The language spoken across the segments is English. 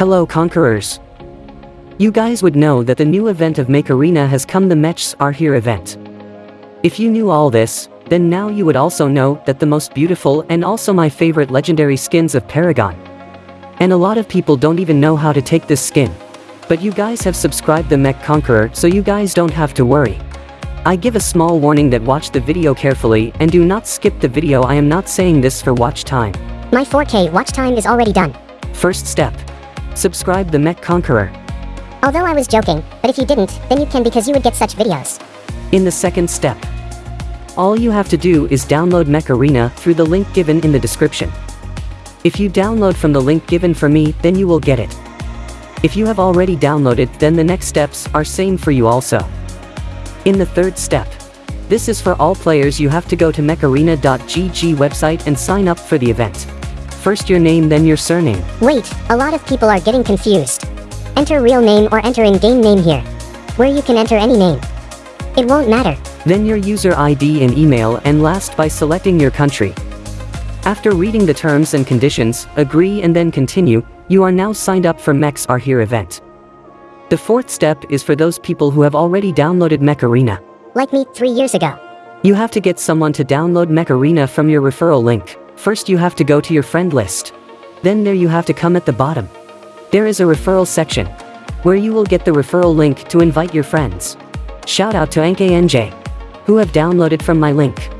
Hello Conquerors. You guys would know that the new event of Mech Arena has come the Mechs are here event. If you knew all this, then now you would also know that the most beautiful and also my favorite legendary skins of Paragon. And a lot of people don't even know how to take this skin. But you guys have subscribed the Mech Conqueror so you guys don't have to worry. I give a small warning that watch the video carefully and do not skip the video I am not saying this for watch time. My 4K watch time is already done. First step. Subscribe the Mech Conqueror. Although I was joking, but if you didn't, then you can because you would get such videos. In the second step. All you have to do is download Mech Arena through the link given in the description. If you download from the link given for me, then you will get it. If you have already downloaded, then the next steps are same for you also. In the third step. This is for all players you have to go to mecharena.gg website and sign up for the event. First your name then your surname. Wait, a lot of people are getting confused. Enter real name or enter in-game name here. Where you can enter any name. It won't matter. Then your user ID and email and last by selecting your country. After reading the terms and conditions, agree and then continue, you are now signed up for Mechs Are Here event. The fourth step is for those people who have already downloaded Mech Arena. Like me, three years ago. You have to get someone to download Mech Arena from your referral link. First you have to go to your friend list. Then there you have to come at the bottom. There is a referral section, where you will get the referral link to invite your friends. Shout out to Anke NJ, who have downloaded from my link.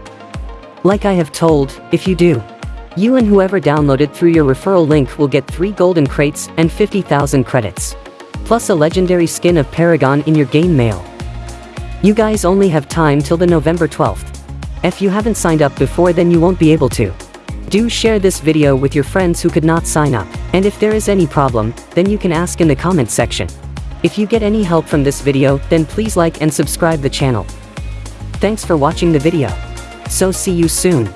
Like I have told, if you do, you and whoever downloaded through your referral link will get 3 golden crates and 50,000 credits plus a legendary skin of Paragon in your game mail. You guys only have time till the November 12th. If you haven't signed up before then you won't be able to. Do share this video with your friends who could not sign up, and if there is any problem, then you can ask in the comment section. If you get any help from this video, then please like and subscribe the channel. Thanks for watching the video. So see you soon.